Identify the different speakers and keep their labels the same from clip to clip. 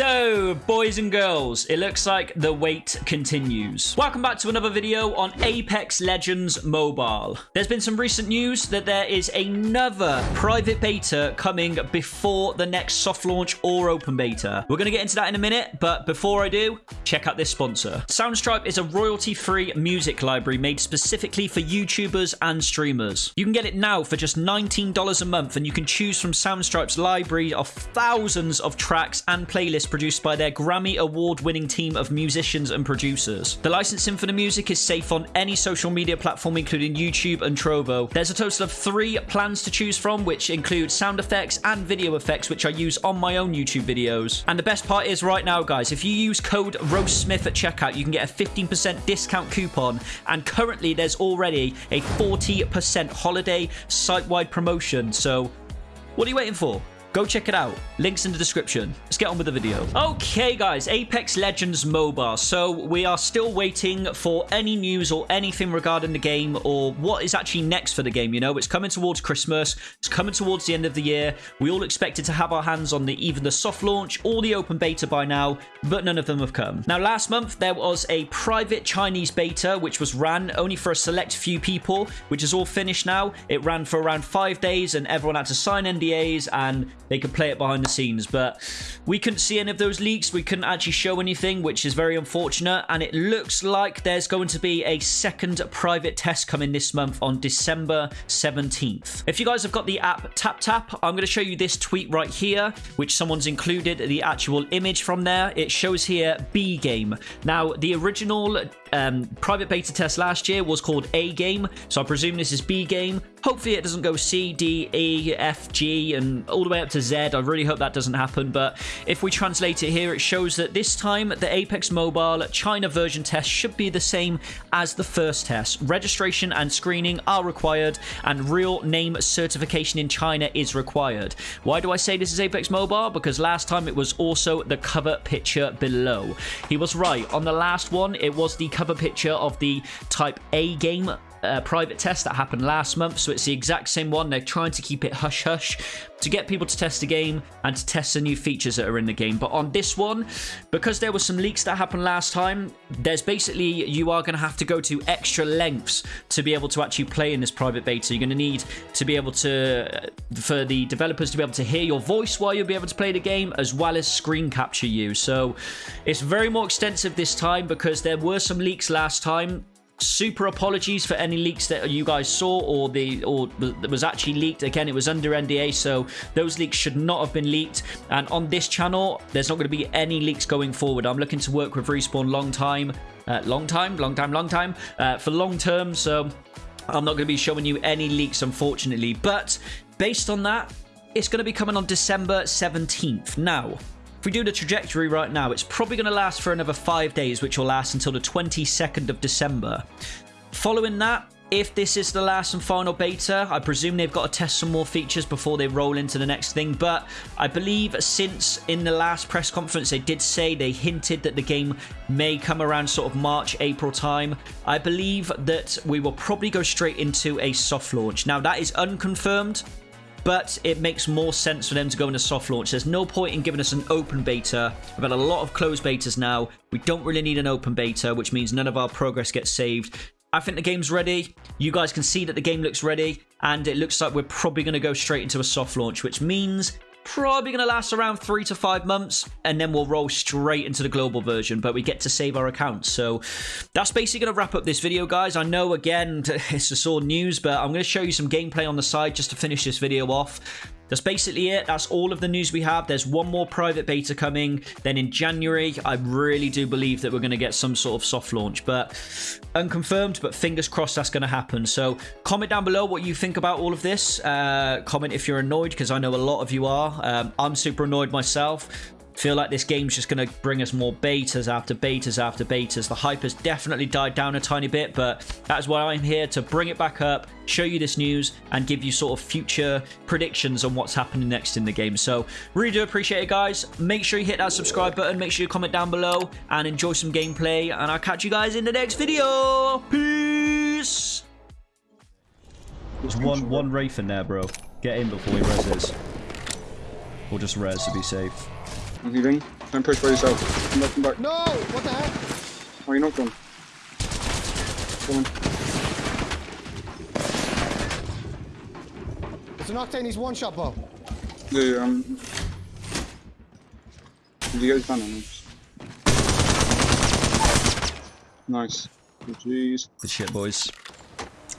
Speaker 1: So, boys and girls, it looks like the wait continues. Welcome back to another video on Apex Legends Mobile. There's been some recent news that there is another private beta coming before the next soft launch or open beta. We're going to get into that in a minute, but before I do, check out this sponsor. Soundstripe is a royalty-free music library made specifically for YouTubers and streamers. You can get it now for just $19 a month, and you can choose from Soundstripe's library of thousands of tracks and playlists produced by their Grammy award winning team of musicians and producers. The licensing for the music is safe on any social media platform, including YouTube and Trovo. There's a total of three plans to choose from, which include sound effects and video effects, which I use on my own YouTube videos. And the best part is right now, guys, if you use code RoastSmith at checkout, you can get a 15% discount coupon. And currently, there's already a 40% holiday site wide promotion. So, what are you waiting for? Go check it out. Links in the description. Let's get on with the video. Okay, guys. Apex Legends Mobile. So we are still waiting for any news or anything regarding the game or what is actually next for the game. You know, it's coming towards Christmas. It's coming towards the end of the year. We all expected to have our hands on the even the soft launch or the open beta by now, but none of them have come. Now, last month, there was a private Chinese beta, which was ran only for a select few people, which is all finished now. It ran for around five days and everyone had to sign NDAs and they could play it behind the scenes. But we couldn't see any of those leaks. We couldn't actually show anything, which is very unfortunate. And it looks like there's going to be a second private test coming this month on December 17th. If you guys have got the app TapTap, I'm going to show you this tweet right here, which someone's included the actual image from there. It shows here B game. Now, the original um, private beta test last year was called A game, so I presume this is B game. Hopefully it doesn't go C, D, E, F, G, and all the way up to Z. I really hope that doesn't happen, but if we translate it here, it shows that this time the Apex Mobile China version test should be the same as the first test. Registration and screening are required, and real name certification in China is required. Why do I say this is Apex Mobile? Because last time it was also the cover picture below. He was right. On the last one, it was the cover picture of the Type A game uh, private test that happened last month, so it's the exact same one. They're trying to keep it hush hush to get people to test the game and to test the new features that are in the game. But on this one, because there were some leaks that happened last time, there's basically you are going to have to go to extra lengths to be able to actually play in this private beta. You're going to need to be able to, for the developers to be able to hear your voice while you'll be able to play the game, as well as screen capture you. So it's very more extensive this time because there were some leaks last time super apologies for any leaks that you guys saw or the or that was actually leaked. Again it was under nda so those leaks should not have been leaked. And on this channel there's not going to be any leaks going forward. I'm looking to work with respawn long time uh, long time long time long time uh, for long term so i'm not going to be showing you any leaks unfortunately. But based on that it's going to be coming on december 17th now if we do the trajectory right now, it's probably going to last for another five days, which will last until the 22nd of December. Following that, if this is the last and final beta, I presume they've got to test some more features before they roll into the next thing. But I believe since in the last press conference, they did say they hinted that the game may come around sort of March, April time. I believe that we will probably go straight into a soft launch. Now, that is unconfirmed but it makes more sense for them to go into soft launch. There's no point in giving us an open beta. We've had a lot of closed betas now. We don't really need an open beta, which means none of our progress gets saved. I think the game's ready. You guys can see that the game looks ready, and it looks like we're probably going to go straight into a soft launch, which means probably going to last around three to five months, and then we'll roll straight into the global version, but we get to save our accounts. So that's basically going to wrap up this video, guys. I know, again, it's just all news, but I'm going to show you some gameplay on the side just to finish this video off. That's basically it. That's all of the news we have. There's one more private beta coming. Then in January, I really do believe that we're going to get some sort of soft launch, but unconfirmed, but fingers crossed that's going to happen. So comment down below what you think about all of this. Uh, comment if you're annoyed, because I know a lot of you are. Um, I'm super annoyed myself feel like this game's just going to bring us more betas after betas after betas. The hype has definitely died down a tiny bit, but that's why I'm here to bring it back up, show you this news, and give you sort of future predictions on what's happening next in the game. So really do appreciate it, guys. Make sure you hit that subscribe button. Make sure you comment down below and enjoy some gameplay. And I'll catch you guys in the next video. Peace! There's one, one Wraith in there, bro. Get in before he reses. Or just res to be safe.
Speaker 2: Okay, going. Don't push by yourself. Come back, come back.
Speaker 3: No! What the heck?
Speaker 2: Oh, you're not gone. Come on.
Speaker 3: It's an octane, he's one shot, Bo.
Speaker 2: Yeah, yeah, um... Did you get his ban him? Nice. Oh, Jeez.
Speaker 1: Good shit, boys.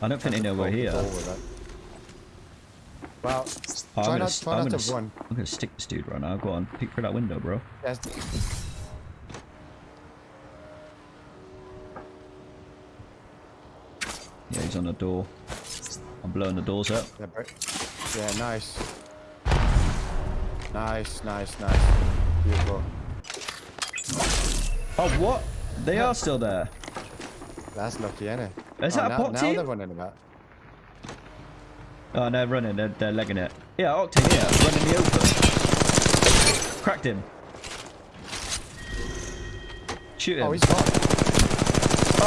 Speaker 1: I don't think they know we're here.
Speaker 3: It. Well,
Speaker 1: I'm gonna,
Speaker 3: not, try
Speaker 1: I'm
Speaker 3: not to run.
Speaker 1: I'm gonna stick this dude right now. Go on, peek through that window, bro.
Speaker 3: Yes.
Speaker 1: Yeah, he's on the door. I'm blowing the doors up.
Speaker 3: Yeah, bro. yeah, nice. Nice, nice, nice. Beautiful.
Speaker 1: Oh, what? They are still there.
Speaker 3: That's lucky, innit?
Speaker 1: Is
Speaker 3: oh,
Speaker 1: that a
Speaker 3: now,
Speaker 1: pot
Speaker 3: now
Speaker 1: team?
Speaker 3: they're running about.
Speaker 1: Oh, they're running. They're, they're legging it. Yeah, Octane here, running the open. Cracked him. Shoot him.
Speaker 3: Oh, he's gone.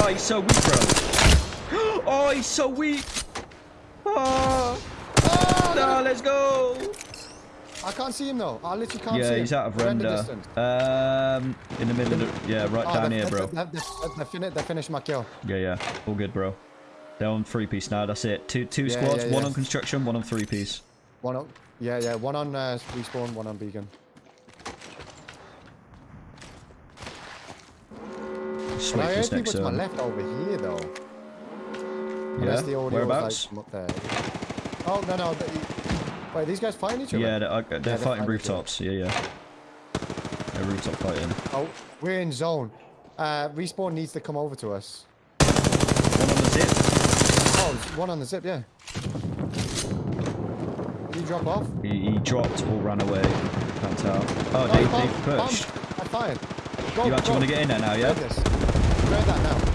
Speaker 1: Oh, he's so weak, bro. Oh, he's so weak. Oh,
Speaker 3: Oh,
Speaker 1: no, let's go.
Speaker 3: I can't see him though. I literally can't see him.
Speaker 1: Yeah, he's out of
Speaker 3: Render.
Speaker 1: Um, in the middle of the, yeah, right
Speaker 3: Oh,
Speaker 1: down here, bro.
Speaker 3: They, they, they, fini- they finished my kill.
Speaker 1: Yeah, yeah, all good, bro. They're on three piece now. That's it. Two, two
Speaker 3: Yeah,
Speaker 1: squads.
Speaker 3: yeah,
Speaker 1: One on construction, one on three piece.
Speaker 3: One on, yeah, yeah. One on uh, respawn, one on beacon. And I heard people to my left over here though.
Speaker 1: Yeah.
Speaker 3: Unless the audio
Speaker 1: Whereabouts?
Speaker 3: like there. Oh no no. The, wait, these guys fighting each other?
Speaker 1: Yeah, they're, uh, they're
Speaker 3: they're
Speaker 1: fighting
Speaker 3: fighting
Speaker 1: rooftops. Yeah, yeah. They're rooftop fighting.
Speaker 3: Oh, we're in zone. Uh, respawn needs to come over to us.
Speaker 1: One on the zip.
Speaker 3: Oh, one on the zip, yeah. Did he drop off?
Speaker 1: He, he dropped or ran away. Can't tell. Oh,
Speaker 3: Oh,
Speaker 1: they,
Speaker 3: bomb,
Speaker 1: they
Speaker 3: bomb.
Speaker 1: pushed.
Speaker 3: I fired. Go,
Speaker 1: You actually
Speaker 3: go.
Speaker 1: want to get in there now, yeah?
Speaker 3: Grab this. Grab that now.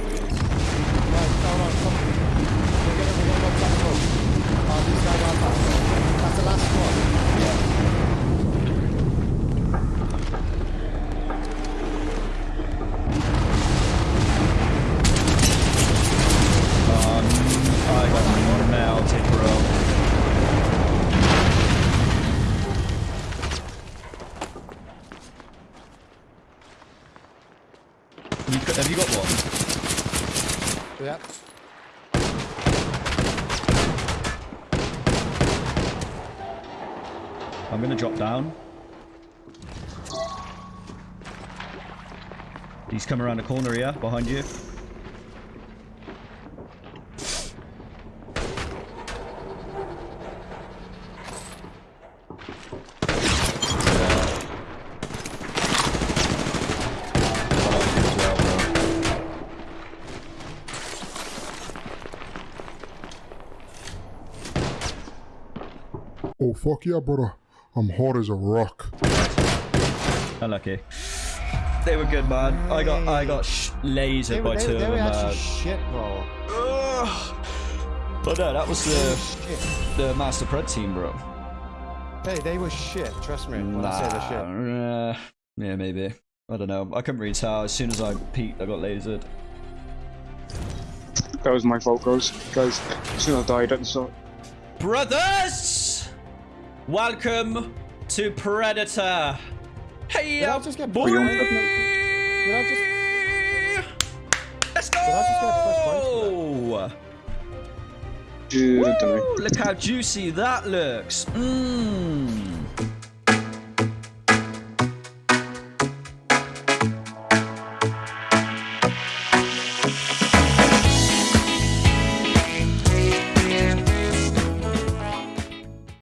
Speaker 3: Right, hold on, come. We're gonna, we're gonna go back up. Oh, these guys are back. That's the last squad.
Speaker 1: Um, I got melted, bro. You, c- have you got one?
Speaker 3: Yeah.
Speaker 1: I'm gonna drop down. He's coming around the corner here, behind you.
Speaker 4: Oh fuck yeah, brother. I'm hard as a rock.
Speaker 1: Unlucky. They were good, man. I got I got sh- lasered
Speaker 3: They,
Speaker 1: by
Speaker 3: were- they,
Speaker 1: two
Speaker 3: they
Speaker 1: of
Speaker 3: were
Speaker 1: them,
Speaker 3: actually
Speaker 1: man.
Speaker 3: shit, bro.
Speaker 1: Ugh. But no, that was the the Master Pred team, bro.
Speaker 3: Hey, they were shit. Trust me when I say the shit.
Speaker 1: Nah, uh, yeah, maybe. I don't know. I couldn't really tell. As soon as I peeked, I got lasered.
Speaker 2: That was my fault, guys. Guys, as soon as I died at the start.
Speaker 1: Brothers, welcome to Predator. Hey,
Speaker 3: Did I
Speaker 1: up,
Speaker 3: just get
Speaker 1: boy.
Speaker 3: Did
Speaker 2: Did
Speaker 3: I just?
Speaker 1: Let's go.
Speaker 3: Did I just get first points
Speaker 2: Dude, I don't know.
Speaker 1: Woo, look how juicy that looks. Mmm.